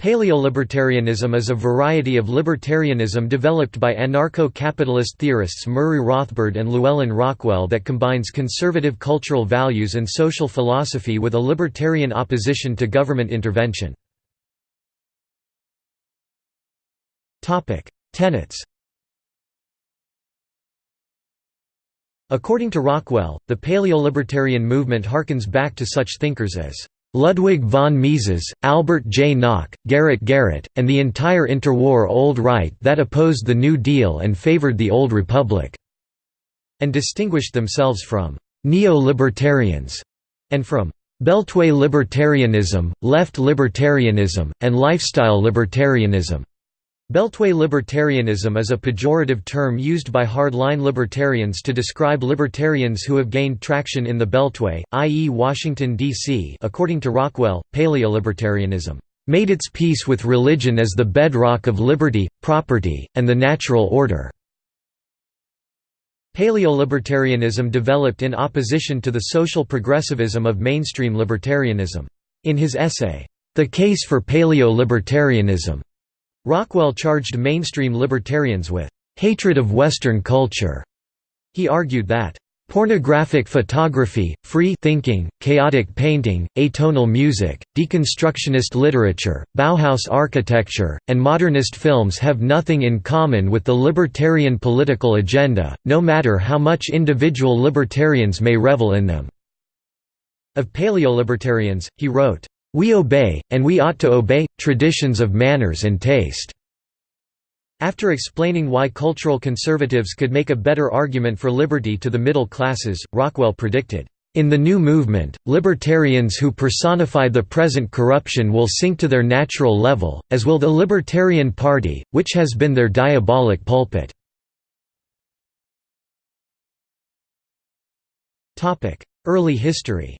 Paleolibertarianism is a variety of libertarianism developed by anarcho-capitalist theorists Murray Rothbard and Llewellyn Rockwell that combines conservative cultural values and social philosophy with a libertarian opposition to government intervention. Tenets According to Rockwell, the paleolibertarian movement harkens back to such thinkers as Ludwig von Mises, Albert J. Nock, Garrett Garrett, and the entire interwar Old Right that opposed the New Deal and favored the Old Republic, and distinguished themselves from neo-libertarians and from Beltway libertarianism, left libertarianism, and lifestyle libertarianism. Beltway libertarianism is a pejorative term used by hardline libertarians to describe libertarians who have gained traction in the Beltway, i.e. Washington, D.C. According to Rockwell, paleolibertarianism made its peace with religion as the bedrock of liberty, property, and the natural order. Paleolibertarianism developed in opposition to the social progressivism of mainstream libertarianism. In his essay, The Case for Paleo-Libertarianism, Rockwell charged mainstream libertarians with hatred of Western culture. He argued that Pornographic photography, free thinking, chaotic painting, atonal music, deconstructionist literature, Bauhaus architecture, and modernist films have nothing in common with the libertarian political agenda, no matter how much individual libertarians may revel in them." Of paleolibertarians, he wrote, we obey, and we ought to obey, traditions of manners and taste." After explaining why cultural conservatives could make a better argument for liberty to the middle classes, Rockwell predicted, "...in the new movement, libertarians who personify the present corruption will sink to their natural level, as will the Libertarian Party, which has been their diabolic pulpit." Early history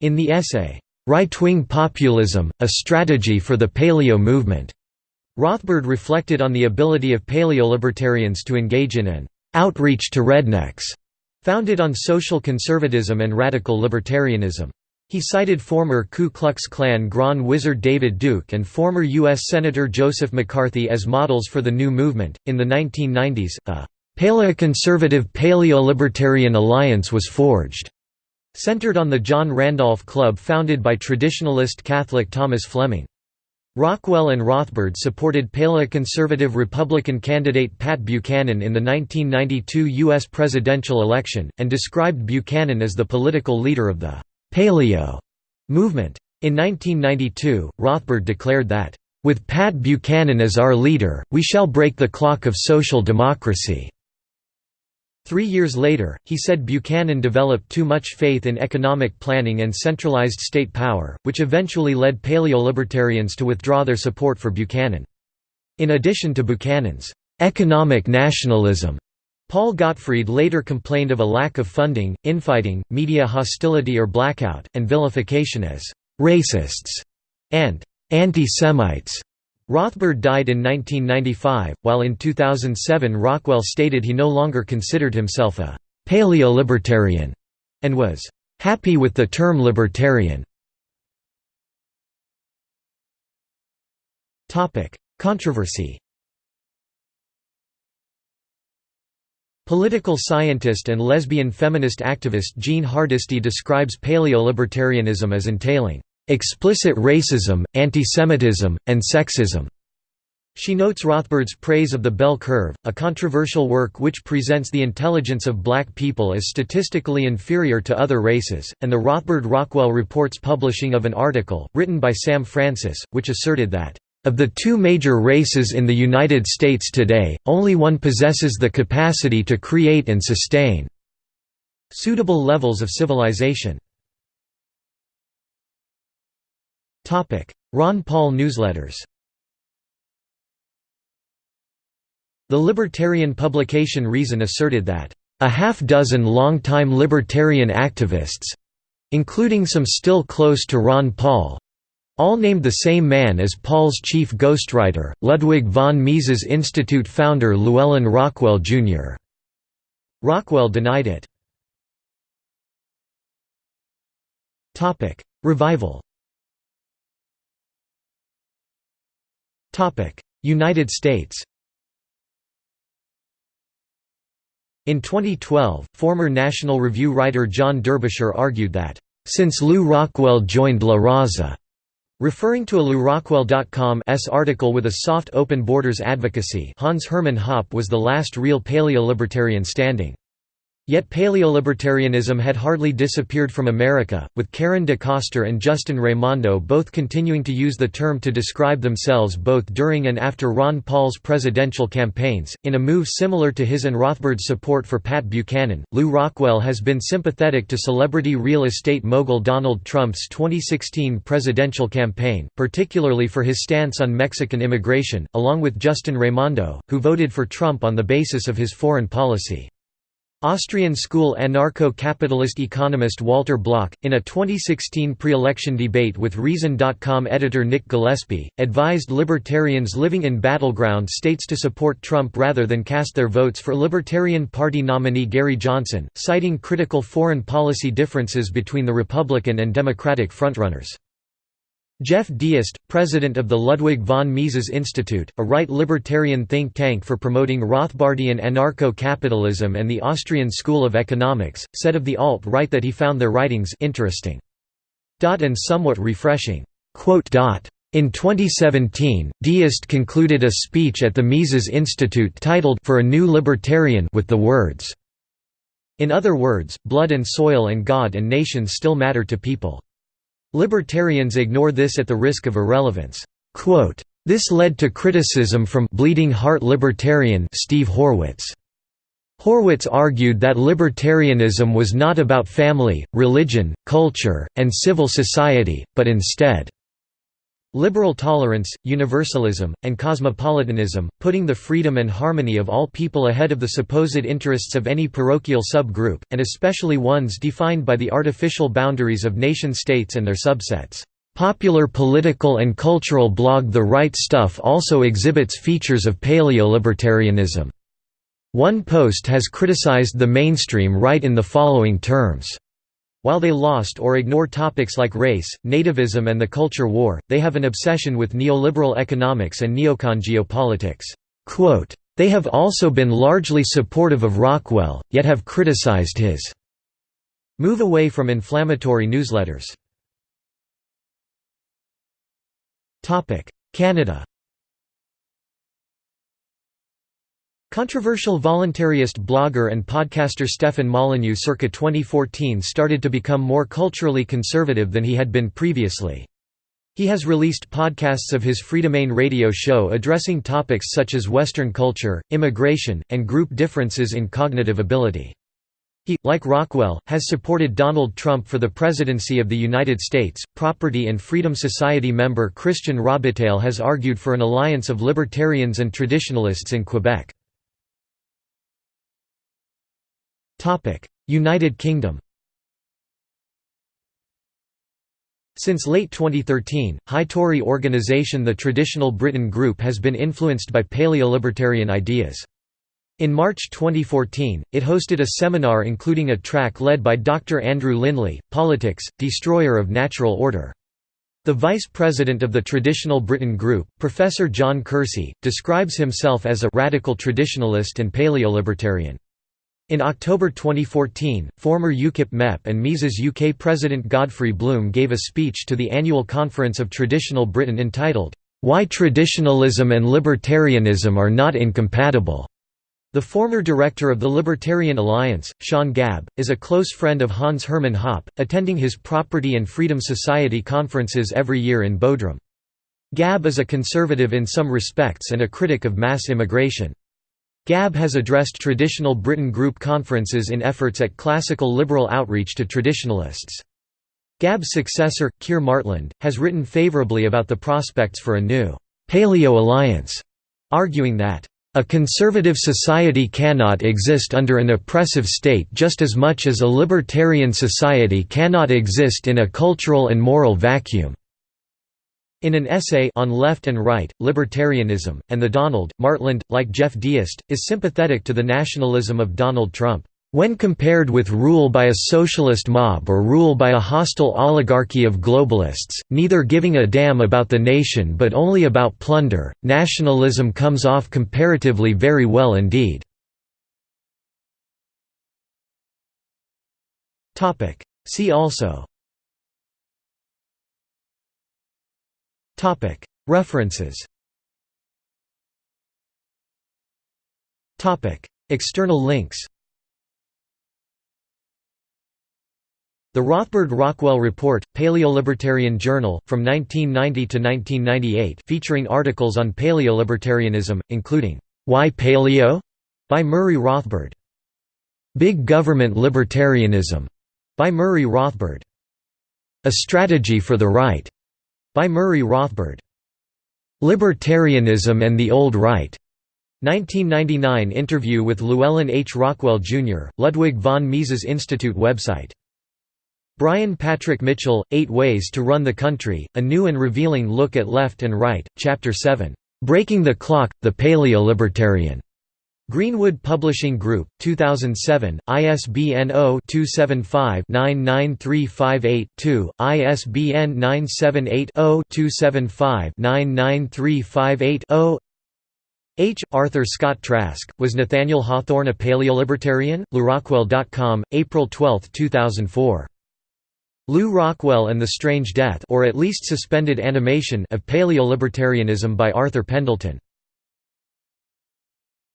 In the essay, Right-Wing Populism, A Strategy for the Paleo Movement, Rothbard reflected on the ability of paleolibertarians to engage in an outreach to rednecks, founded on social conservatism and radical libertarianism. He cited former Ku Klux Klan Grand Wizard David Duke and former U.S. Senator Joseph McCarthy as models for the new movement. In the 1990s, a paleoconservative paleo-libertarian alliance was forged. Centered on the John Randolph Club founded by traditionalist Catholic Thomas Fleming. Rockwell and Rothbard supported paleoconservative Republican candidate Pat Buchanan in the 1992 U.S. presidential election, and described Buchanan as the political leader of the «paleo» movement. In 1992, Rothbard declared that, "...with Pat Buchanan as our leader, we shall break the clock of social democracy." Three years later, he said Buchanan developed too much faith in economic planning and centralized state power, which eventually led paleolibertarians to withdraw their support for Buchanan. In addition to Buchanan's economic nationalism, Paul Gottfried later complained of a lack of funding, infighting, media hostility or blackout, and vilification as «racists» and «anti-Semites». Rothbard died in 1995, while in 2007 Rockwell stated he no longer considered himself a «paleolibertarian» and was «happy with the term libertarian». Controversy Political scientist and lesbian feminist activist Jean Hardisty describes paleolibertarianism as entailing explicit racism, antisemitism, and sexism. She notes Rothbard's praise of the bell curve, a controversial work which presents the intelligence of black people as statistically inferior to other races, and the Rothbard-Rockwell reports publishing of an article, written by Sam Francis, which asserted that, "...of the two major races in the United States today, only one possesses the capacity to create and sustain suitable levels of civilization." Ron Paul newsletters The libertarian publication Reason asserted that, "...a half-dozen long-time libertarian activists—including some still close to Ron Paul, all named the same man as Paul's chief ghostwriter, Ludwig von Mises Institute founder Llewellyn Rockwell, Jr. Rockwell denied it. Revival United States In 2012, former National Review writer John Derbyshire argued that, "...since Lew Rockwell joined La Raza," referring to a LewRockwell.com's article with a soft open borders advocacy Hans Hermann Hoppe was the last real paleo-libertarian standing. Yet paleolibertarianism had hardly disappeared from America, with Karen DeCoster and Justin Raimondo both continuing to use the term to describe themselves both during and after Ron Paul's presidential campaigns. In a move similar to his and Rothbard's support for Pat Buchanan, Lew Rockwell has been sympathetic to celebrity real estate mogul Donald Trump's 2016 presidential campaign, particularly for his stance on Mexican immigration, along with Justin Raimondo, who voted for Trump on the basis of his foreign policy. Austrian school anarcho-capitalist economist Walter Block, in a 2016 pre-election debate with Reason.com editor Nick Gillespie, advised libertarians living in battleground states to support Trump rather than cast their votes for Libertarian Party nominee Gary Johnson, citing critical foreign policy differences between the Republican and Democratic frontrunners. Jeff Deist, president of the Ludwig von Mises Institute, a right-libertarian think tank for promoting Rothbardian anarcho-capitalism and the Austrian School of Economics, said of the alt-right that he found their writings interesting. and somewhat refreshing. In 2017, Deist concluded a speech at the Mises Institute titled For a New Libertarian with the words, In other words, blood and soil and God and nation still matter to people. Libertarians ignore this at the risk of irrelevance. This led to criticism from Bleeding Heart Libertarian Steve Horwitz. Horwitz argued that libertarianism was not about family, religion, culture, and civil society, but instead Liberal tolerance, universalism, and cosmopolitanism, putting the freedom and harmony of all people ahead of the supposed interests of any parochial sub-group, and especially ones defined by the artificial boundaries of nation-states and their subsets. Popular political and cultural blog The Right Stuff also exhibits features of paleolibertarianism. One post has criticized the mainstream right in the following terms while they lost or ignore topics like race, nativism and the culture war, they have an obsession with neoliberal economics and neocon geopolitics. They have also been largely supportive of Rockwell, yet have criticized his move away from inflammatory newsletters. Canada Controversial voluntarist blogger and podcaster Stefan Molyneux circa 2014 started to become more culturally conservative than he had been previously. He has released podcasts of his Freedomain radio show addressing topics such as Western culture, immigration, and group differences in cognitive ability. He, like Rockwell, has supported Donald Trump for the presidency of the United States. Property and Freedom Society member Christian Robitaille has argued for an alliance of libertarians and traditionalists in Quebec. United Kingdom Since late 2013, high Tory organisation the Traditional Britain Group has been influenced by paleolibertarian ideas. In March 2014, it hosted a seminar including a track led by Dr. Andrew Lindley, Politics, Destroyer of Natural Order. The vice president of the Traditional Britain Group, Professor John Kersey, describes himself as a «radical traditionalist and paleolibertarian». In October 2014, former UKIP MEP and Mises UK President Godfrey Bloom gave a speech to the annual Conference of Traditional Britain entitled, "'Why Traditionalism and Libertarianism Are Not Incompatible' The former director of the Libertarian Alliance, Sean Gabb, is a close friend of Hans Hermann Hoppe, attending his Property and Freedom Society conferences every year in Bodrum. Gabb is a conservative in some respects and a critic of mass immigration. Gabb has addressed traditional Britain group conferences in efforts at classical liberal outreach to traditionalists. Gabb's successor, Keir Martland, has written favourably about the prospects for a new «paleo alliance», arguing that a conservative society cannot exist under an oppressive state just as much as a libertarian society cannot exist in a cultural and moral vacuum. In an essay on left and right, libertarianism, and the Donald, Martland, like Jeff Deist, is sympathetic to the nationalism of Donald Trump. When compared with rule by a socialist mob or rule by a hostile oligarchy of globalists, neither giving a damn about the nation but only about plunder, nationalism comes off comparatively very well indeed. See also References External links The Rothbard-Rockwell Report, Paleolibertarian Journal, from 1990 to 1998 featuring articles on paleolibertarianism, including, "'Why Paleo?' by Murray Rothbard. "'Big Government Libertarianism' by Murray Rothbard. "'A Strategy for the Right' by Murray Rothbard. "'Libertarianism and the Old Right' 1999 interview with Llewellyn H. Rockwell, Jr., Ludwig von Mises Institute website Brian Patrick Mitchell, Eight Ways to Run the Country, A New and Revealing Look at Left and Right, Chapter 7, "'Breaking the Clock, the Paleo-Libertarian' Greenwood Publishing Group, 2007, ISBN 0-275-99358-2, ISBN 978-0-275-99358-0 H. Arthur Scott Trask, Was Nathaniel Hawthorne a Paleolibertarian? LewRockwell.com, April 12, 2004. Lew Rockwell and the Strange Death or at least suspended animation of Paleolibertarianism by Arthur Pendleton